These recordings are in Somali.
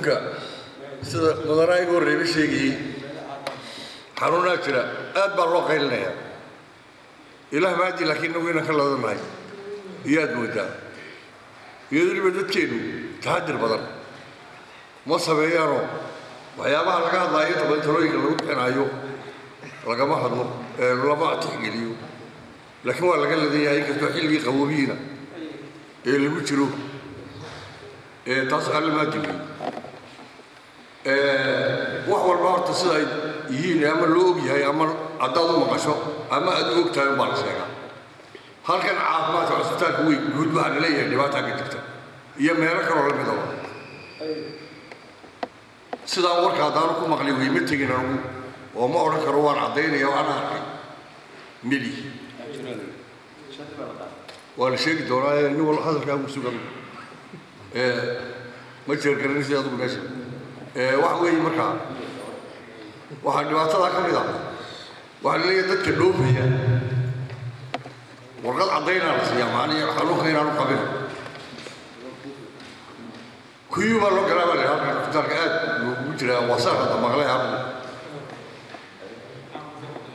iminka sida mudanaa igu horreeba xanuunaa jira. Aad baa loo qaylinayaa. Ilaah maadi laakiin inagu inaan ka ladanahay iyo aad moodaa. Iyo weliba dadkeennu taxadir badan. Ma sameeyaanoo waxyaabaha laga hadlaayo inta badan talooyinka lagu bixinaayo lagama hadlo lama tixgeliyo. Laakiin waa laga ladan yahay inkastoo xilligii qaboobihiina ee lagu jiro taas alle maa digay wax walba horta sida yihiin ama loo og ama haddaad u maqasho ama aad u og tahay la sheegaa. Halkan caafimaadka cusbitaalka weyn guud waxaa la dhibaataa ka jirta. Iyo meelo kaloo la midaba sidaan warka haddaanu ku maqlay wey ma tegin anugu oo ma odhan karo waan caddaynaya waan arkay. Meli waa la sheegi doonaa ee nin walba hadalkaa sugan. Ma jeergaranaysa adugu meesha waxa weeye markaa waxaa dhibaatadaa ka mid ah. Waxaa la leeyahay dadka dhoofaya. Warqad caddaynaa la siiyaa macnihi xanuunka inaanu qabin. Kuyuu baa loo galaa baa la halkan cusbitaalka aad loogu jiraa wasaar hadda maqlay halku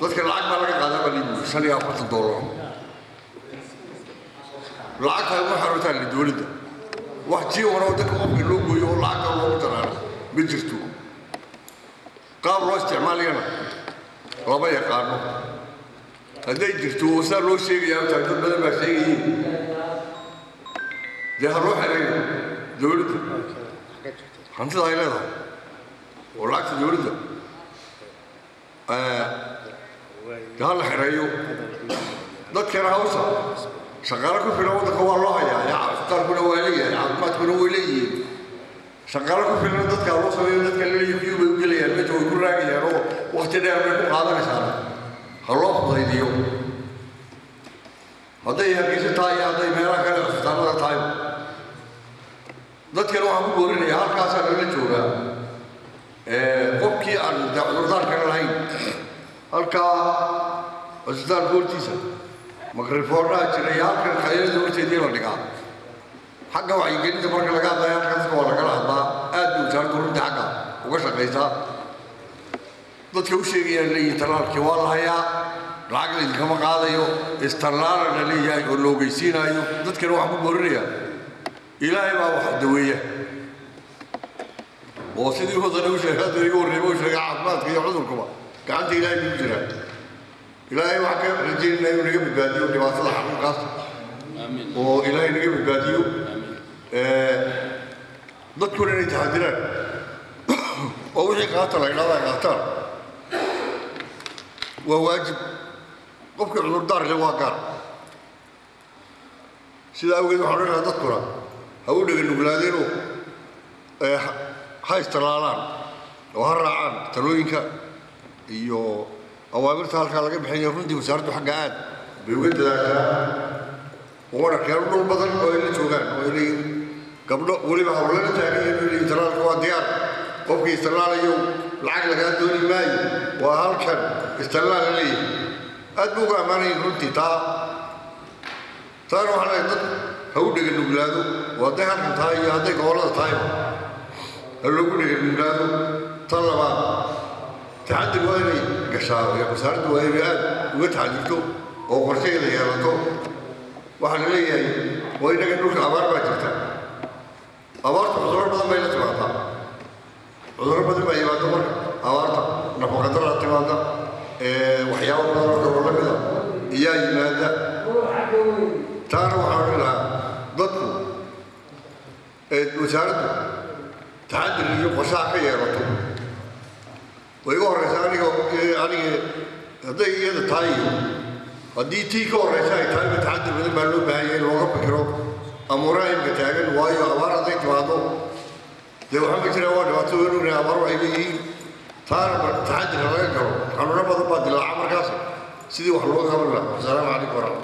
dadka lacag baa laga qaadaa baa liibu shan iyo afartan doolar lacagtaa uma xarootaa li dowladda wax jiiwana dadka qofka loo gooyo oo lacagta loogu daraano ma jirto qaab loo isticmaalayana lama yaqaano hadday jirto saa loo sheegayaa taa dad badan baa sheegayiin dee ha loo xereeyo dowladda hantida ay leedahay oo lacagta dowladda dee ha la xereeyo dadkana hawsha shaqaalo ku filan waddanka waa loo hayaa yaa caafimaadkuna waa leeyahay caafimaadkuna way leeyihiin shaqaalo ku filan dadka loo sameeyo dadka kuyuu bay u gelayaan meesha way ku raagayaan oo wakti dheer bay ku qaadanaysaa ha fudaydiyo hadday hargeysa tahay iyo hadday meelaha kale cusbitaallada tahay dadkana waxaan ku boorinayaa halkaasaa lala joogaa qofkii aan cudurdaarkana lahayn. Halkaa cusbitaalka hortiisa makrifoornaha jira iyo halkan khayrada horteedii la dhigaa. Xagga wacyigelinta marka laga hadlaya halka dadka waa lagala hadlaa aad buu wasaaradda runtii xagga uga shaqaysaa dadka u sheegayaan leeyihiin tallaalkii waa la hayaa lacag laydinkama qaadayo istallaala la leeyahay oo la ogeysiinaayo dadkana waxaan ku boorinayaa. Ilaahay baa wax daweeya. Oo sidii wadana u sheegay hadda iga horreeba u sheegay caafimaadka iyo cudurkuba. Gacanta ilaahay buu jiraa. Ilaahay waxaan ka rajaynaya inuu naga badbaadiyo dhibaatada xanuunkaas. Oo ilaahay naga badbaadiyo. Dadkuna inay taxadiraan wixii qaata la idhahdaa qaataan waa waajib qofkii cudurdaar leh waa gaar sidaa awgeed waxaan odhanayaa dadkuna ha u dhega nuglaadeenoo ha istalaalaan oo ha raacaan talooyinka iyo awaamirta halkaa laga bixinaya runtii wasaaraddu xagga aad bay uga dadaashaa ugana keeno dhul badan oo ay joogaan oo ay leeyihiin gabdho weliba hawlala taagan yihiin oo leeyihiin talaalka waa diyaar qofkii istallaalayo lacag lagaa dooni maayo waa halkan istallaal la leeyahay aad buu uga ammaanayin runtii taa taana waxaa leeyahay dad ha u dhega nuglaado oo hadday halkan tahay iyo hadday gobollada tahayba ha loogu dhega nuglaado tan labaad taxadir waa inay gashaa wasaaraddu waa inay aad uga taxadirto oo qorshaheeda yeelato waxaa la leeyahay waa inaga dhulka abaar baa jirta abaarta cudurro badan bay la timaadaa cudurro badan baa yimaada marka abaarta nafaqadara timaada waxyaabo badan oo la mida iyaa yimaada. Taana waxaan odhan lahaa dadku wasaaraddu taxadir iyo qorshaha ka yeelato way iga horreysa aniga aniga hadday iyada tahay haddii tii ka horreysa ay tahay ba taxadir badan baa loo baahan yahay in looga fikiro amuuraha taagan waayo abaar hadday timaado dee waxaa ma jiraa waa dhibaato weyn abaar waxay leeyihiin taana taxadir laga galo xanuuno badan baa dilaaca markaas sidii wax looga qaban lahaa asalaamu calaykum waraxmatu